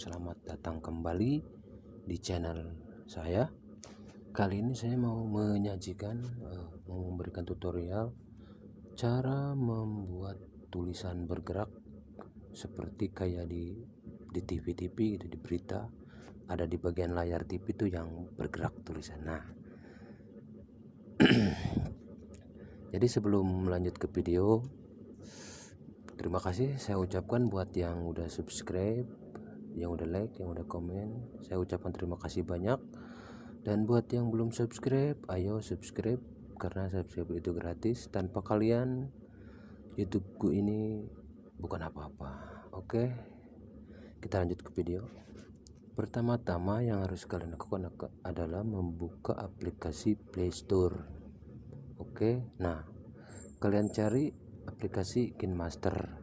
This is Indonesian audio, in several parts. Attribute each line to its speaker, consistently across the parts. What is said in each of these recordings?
Speaker 1: selamat datang kembali di channel saya. Kali ini saya mau menyajikan, uh, mau memberikan tutorial cara membuat tulisan bergerak seperti kayak di di TV-TV gitu di berita ada di bagian layar TV itu yang bergerak tulisan. Nah, jadi sebelum lanjut ke video terima kasih saya ucapkan buat yang udah subscribe yang udah like yang udah komen saya ucapkan terima kasih banyak. Dan buat yang belum subscribe ayo subscribe karena subscribe itu gratis. Tanpa kalian YouTubeku ini bukan apa-apa. Oke kita lanjut ke video. Pertama-tama yang harus kalian lakukan adalah membuka aplikasi Playstore oke nah kalian cari aplikasi KinMaster.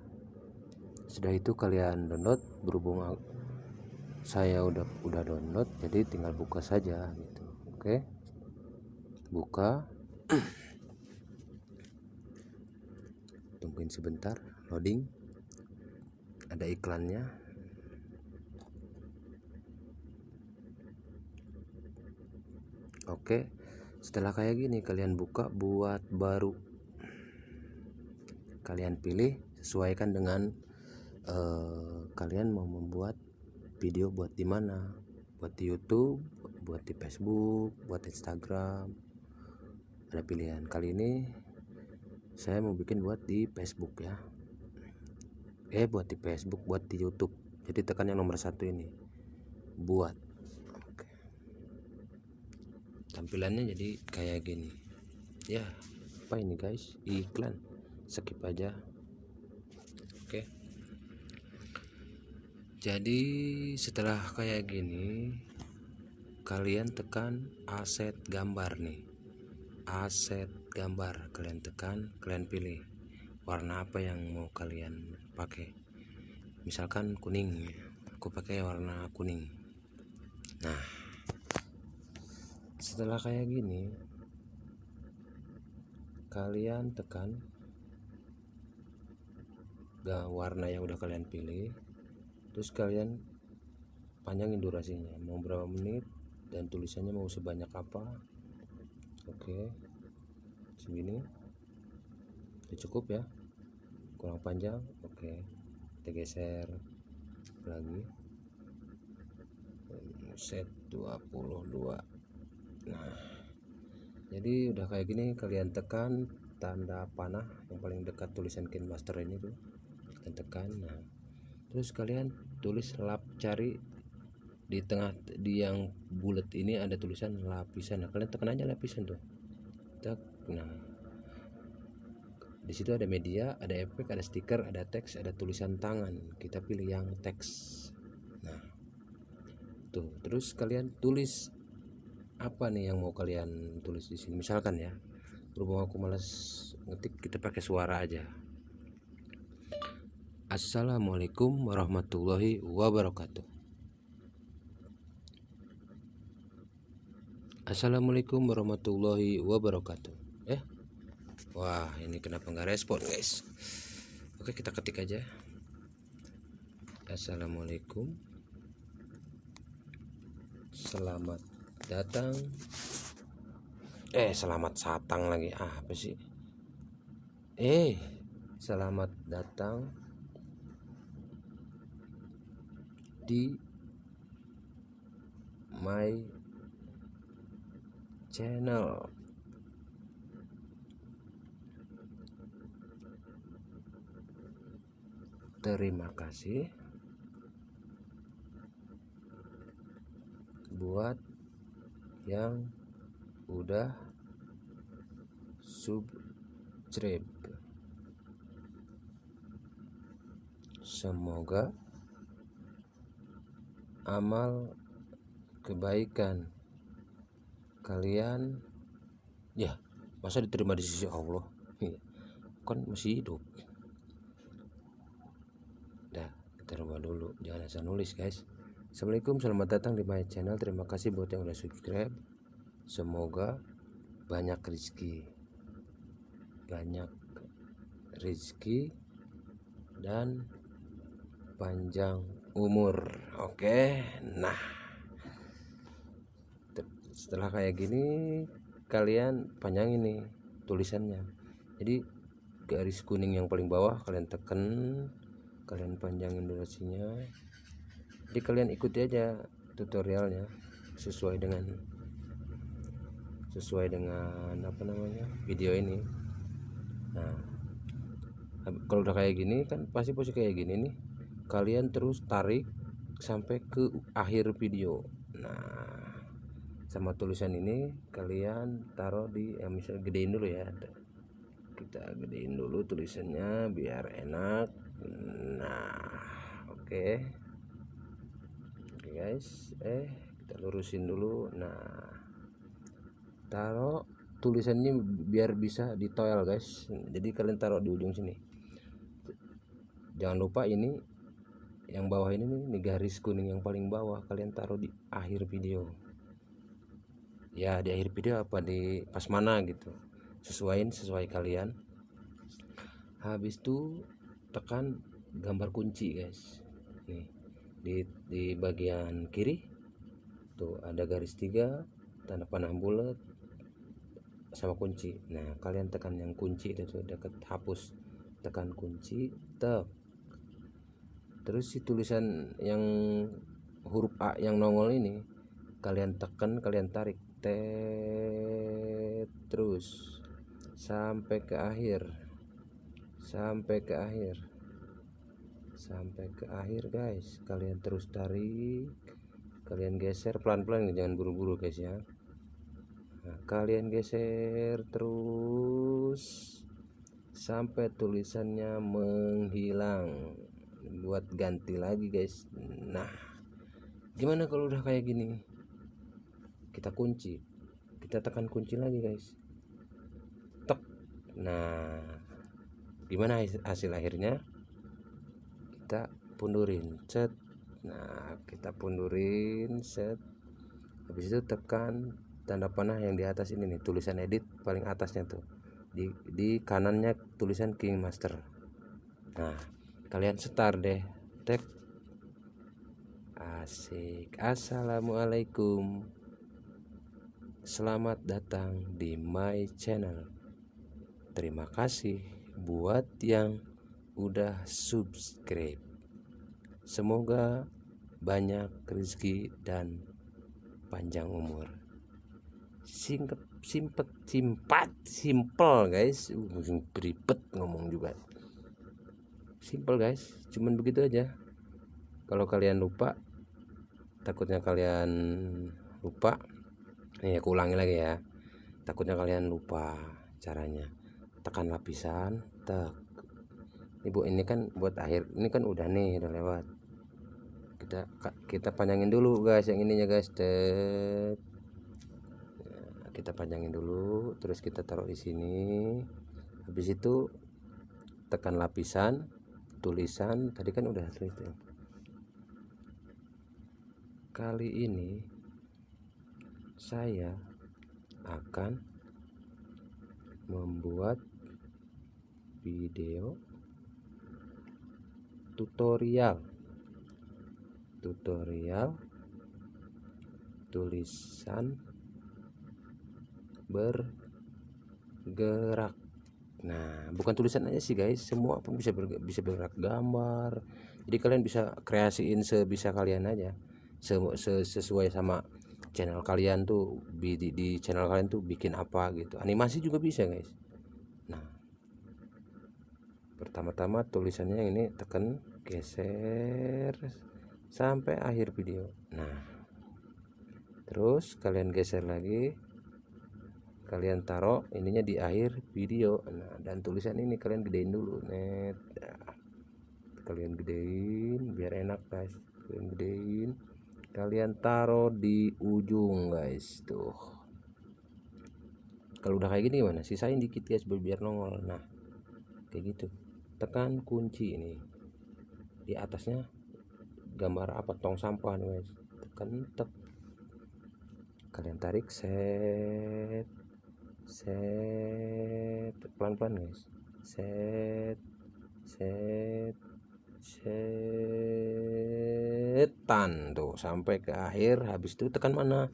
Speaker 1: Sudah itu kalian download berhubung saya udah udah download jadi tinggal buka saja gitu. Oke? Buka. Tungguin sebentar loading. Ada iklannya. Oke? Setelah kayak gini kalian buka buat baru. Kalian pilih sesuaikan dengan uh, kalian mau membuat video buat di mana? Buat di YouTube buat di Facebook buat Instagram. Ada pilihan kali ini saya mau bikin buat di Facebook ya. Eh buat di Facebook buat di YouTube. Jadi tekan yang nomor satu ini. Buat. Tampilannya jadi kayak gini. Ya apa ini guys? Iklan. Skip aja oke jadi setelah kayak gini kalian tekan aset gambar nih. Aset gambar kalian tekan kalian pilih warna apa yang mau kalian pakai. Misalkan kuning aku pakai warna kuning. Nah setelah kayak gini kalian tekan warna yang udah kalian pilih terus kalian panjangin durasinya. Mau berapa menit dan tulisannya mau sebanyak apa. Oke. Segini. Udah cukup ya? Kurang panjang? Oke. Kita geser lagi. Set 22 nah. Jadi udah kayak gini kalian tekan tanda panah yang paling dekat tulisan master ini tuh. Kalian tekan nah. Terus kalian tulis lap cari di tengah di yang bulat ini ada tulisan lapisan. Nah kalian tekan aja lapisan tuh. Nah. Di situ ada media ada efek ada stiker ada teks ada tulisan tangan. Kita pilih yang teks. Nah tuh. Terus kalian tulis apa nih yang mau kalian tulis di sini? Misalkan ya berhubung aku males ngetik kita pakai suara aja Assalamualaikum warahmatullahi wabarakatuh. Assalamualaikum warahmatullahi wabarakatuh. Eh, wah ini kenapa nggak respon guys? Oke kita ketik aja. Assalamualaikum. Selamat datang. Eh selamat satang lagi ah, apa sih? Eh selamat datang di my channel. Terima kasih buat yang udah subscribe. Semoga amal kebaikan kalian. Ya masa diterima di sisi Allah? Iya. kan masih hidup. Dah kita rubah dulu. Jangan asal nulis guys. Assalamualaikum selamat datang di my channel. Terima kasih buat yang udah subscribe. Semoga banyak rezeki. Banyak rezeki dan panjang umur. Oke nah. Setelah kayak gini kalian panjangin nih tulisannya. Jadi garis kuning yang paling bawah kalian tekan kalian panjangin durasinya. Jadi kalian ikuti aja tutorialnya sesuai dengan sesuai dengan apa namanya video ini. Nah kalau udah kayak gini kan pasti posisi kayak gini nih kalian terus tarik sampai ke akhir video. Nah sama tulisan ini kalian taruh di ya misalnya gedein dulu ya. Kita gedein dulu tulisannya biar enak. Nah oke. Okay. oke okay guys. Eh kita lurusin dulu. Nah taruh tulisannya biar bisa ditoel guys. Jadi kalian taruh di ujung sini. Jangan lupa ini yang bawah ini nih, nih garis kuning yang paling bawah kalian taruh di akhir video. Ya di akhir video apa di pas mana gitu. Sesuaiin sesuai kalian. Habis itu tekan gambar kunci guys. Nih di di bagian kiri tuh ada garis tiga tanda panah bulat sama kunci. Nah kalian tekan yang kunci itu dekat hapus. Tekan kunci tek terus si tulisan yang huruf A yang nongol ini kalian tekan kalian tarik. Tet terus. Sampai ke akhir. Sampai ke akhir. Sampai ke akhir guys. Kalian terus tarik. Kalian geser pelan-pelan jangan buru-buru guys ya. Nah, kalian geser terus. Sampai tulisannya menghilang buat ganti lagi guys. Nah gimana kalau udah kayak gini? Kita kunci. Kita tekan kunci lagi guys. Tek. Nah gimana hasil akhirnya? Kita pundurin. Set nah kita pundurin. Set habis itu tekan tanda panah yang di atas ini nih tulisan edit paling atasnya tuh. Di di kanannya tulisan King Master nah kalian setar deh tek asik assalamualaikum Selamat datang di my channel. Terima kasih buat yang udah subscribe. Semoga banyak rezeki dan panjang umur. Singkat, simpet, simpat, simple guys. Uh, beribet ngomong juga. Simple guys, cuman begitu aja. Kalau kalian lupa, takutnya kalian lupa ini aku ulangi lagi ya. Takutnya kalian lupa caranya. Tekan lapisan tek. Ibu ini kan buat akhir. Ini kan udah nih udah lewat. Kita kita panjangin dulu guys yang ininya guys. Tek nah, kita panjangin dulu terus kita taruh di sini. Habis itu tekan lapisan tulisan tadi kan udah tulis kali ini saya akan membuat video tutorial. Tutorial tulisan bergerak nah bukan tulisan aja sih guys. Semua pun bisa bergerak, bisa bergerak gambar. Jadi kalian bisa kreasiin sebisa kalian aja. Sesuai sama channel kalian tuh di, di, channel kalian tuh bikin apa gitu. Animasi juga bisa guys. Nah pertama-tama tulisannya ini tekan geser sampai akhir video. Nah terus kalian geser lagi kalian taruh ininya di akhir video. Nah dan tulisan ini kalian gedein dulu net. Nah, kalian gedein biar enak guys. Kalian gedein. Kalian taruh di ujung guys. Tuh. Kalau udah kayak gini gimana? Sisain dikit guys biar nongol. Nah kayak gitu. Tekan kunci ini. Di atasnya gambar apa? Tong sampah guys. Tekan tek. Kalian tarik set set. Pelan-pelan guys. Set. Set. Setan. Tuh sampai ke akhir. Habis itu tekan mana?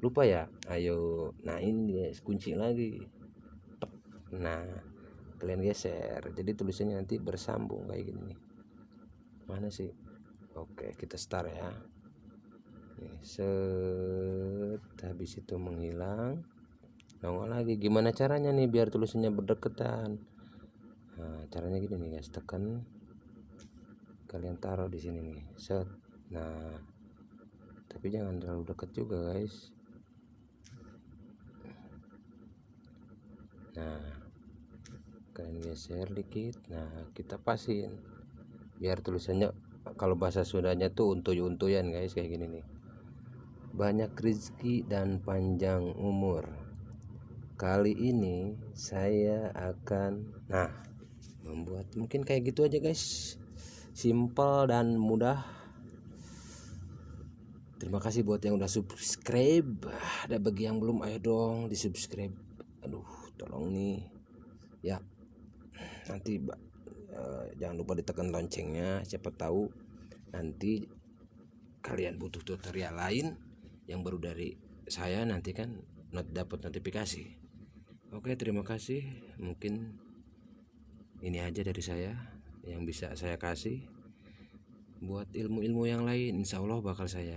Speaker 1: Lupa ya? Ayo nah ini guys kunci lagi. Nah kalian geser. Jadi tulisannya nanti bersambung kayak gini mana sih? Oke kita start ya. Set. Habis itu menghilang nongol lagi. Gimana caranya nih biar tulisannya berdekatan nah caranya gini nih guys. Tekan. Kalian taruh di sini nih. Set. Nah. Tapi jangan terlalu dekat juga guys. Nah. Kalian geser dikit. Nah kita pasin. Biar tulisannya kalau bahasa Sundanya tuh untuy-untuyan guys. Kayak gini nih. Banyak rezeki dan panjang umur kali ini saya akan nah membuat mungkin kayak gitu aja guys. Simple dan mudah. Terima kasih buat yang udah subscribe. Ada bagi yang belum ayo dong di subscribe aduh tolong nih. Ya nanti uh, jangan lupa ditekan loncengnya. Siapa tahu nanti kalian butuh tutorial lain yang baru dari saya nanti kan dapat notifikasi oke terima kasih. Mungkin ini aja dari saya yang bisa saya kasih buat ilmu-ilmu yang lain. Insya Allah bakal saya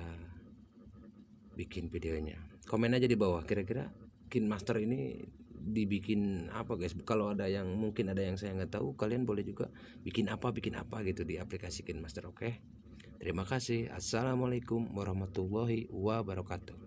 Speaker 1: bikin videonya. Komen aja di bawah. Kira-kira Kin Master ini dibikin apa guys? Kalau ada yang mungkin ada yang saya nggak tahu kalian boleh juga bikin apa bikin apa gitu di aplikasi Kin Master oke? Okay? terima kasih. Assalamualaikum warahmatullahi wabarakatuh